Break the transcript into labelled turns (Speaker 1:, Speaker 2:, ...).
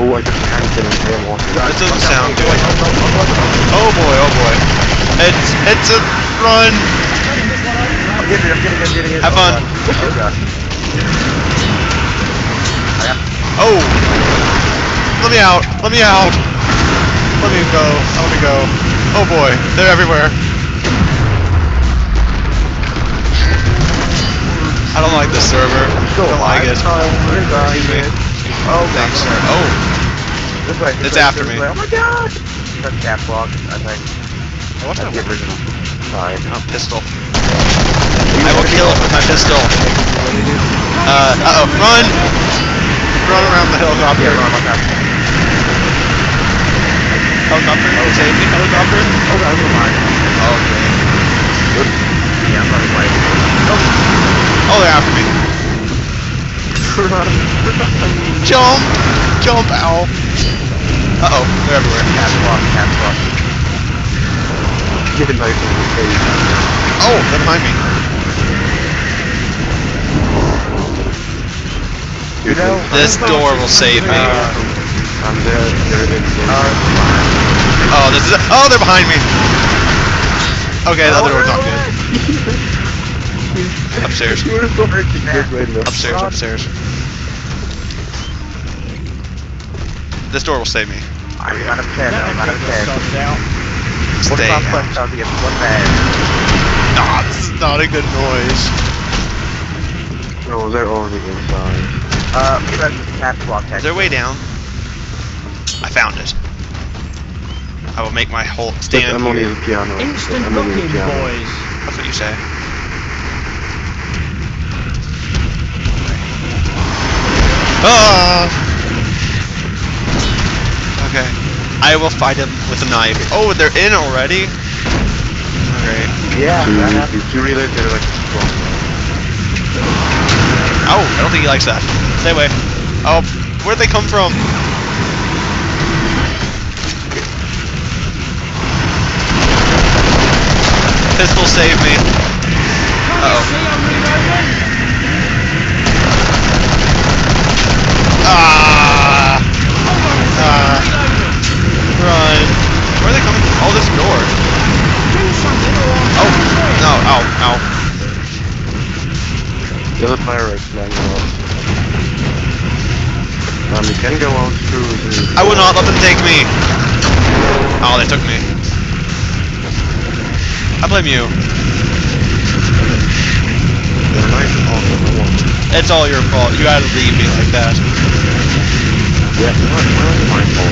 Speaker 1: Oh, I just get in there.
Speaker 2: It doesn't sound good. Oh boy, oh boy. It's it's a run.
Speaker 1: I'm getting it, I'm getting it, I'm getting it.
Speaker 2: Have
Speaker 1: Oh,
Speaker 2: fun.
Speaker 1: Oh god.
Speaker 2: Oh. Let me out. Let me out. Let me go. Let me go. Oh boy, they're everywhere. I don't like this server. I don't like it. Excuse me.
Speaker 1: Oh,
Speaker 2: Thanks, sir. Oh,
Speaker 1: This way. this
Speaker 2: It's
Speaker 1: way,
Speaker 2: after me.
Speaker 1: way. Oh my god! That's catwalk, I think.
Speaker 2: what's
Speaker 1: That's the
Speaker 2: that?
Speaker 1: original. Fine.
Speaker 2: Oh, pistol. I will kill it with my pistol. Uh, uh oh, run! Run around the helicopter.
Speaker 1: Yeah, run, run, run.
Speaker 2: Helicopter? Save me, helicopter?
Speaker 1: Oh god, never mind.
Speaker 2: Okay.
Speaker 1: Yeah, I'm running away.
Speaker 2: Oh, they're after me. Jump! Jump, ow. Uh oh, they're everywhere.
Speaker 1: Catwalk, catwalk. Get a knife in the face.
Speaker 2: Oh, they're behind me.
Speaker 1: You know,
Speaker 2: This door will save me.
Speaker 1: I'm there, there it is.
Speaker 2: Oh, this is. Oh, they're behind me. Okay, the other door's not good. Upstairs.
Speaker 1: You were so hurting good right now.
Speaker 2: Upstairs, upstairs. This door will save me.
Speaker 1: I got a pen, I got a pen. One
Speaker 2: Stay
Speaker 1: top
Speaker 2: out.
Speaker 1: quest out to one bag.
Speaker 2: Nah, this is not a good noise.
Speaker 1: No, they're already inside. Uh, press the catwalk.
Speaker 2: Is there a way down? I found it. I will make my whole stand
Speaker 1: Emily the piano.
Speaker 3: Instant
Speaker 1: Emily is
Speaker 3: booking, boys.
Speaker 2: That's what you say. Ah! Okay. I will fight him with a knife. Oh, they're in already? Okay.
Speaker 1: Yeah, that happens. You realize they're like strong.
Speaker 2: Oh, I don't think he likes that. Stay away. Oh, where'd they come from? Pistol save me. Uh-oh. Ah! Ah! Run. Where are Oh, this door. Oh, no, ow, ow.
Speaker 1: The other pirates flying off. Um, you can go out through the...
Speaker 2: I will not let them take me. Oh, they took me. I blame you.
Speaker 1: They're nice and awesome at once.
Speaker 2: It's all your fault. You gotta leave me like that.
Speaker 1: Yeah, what? Where are they?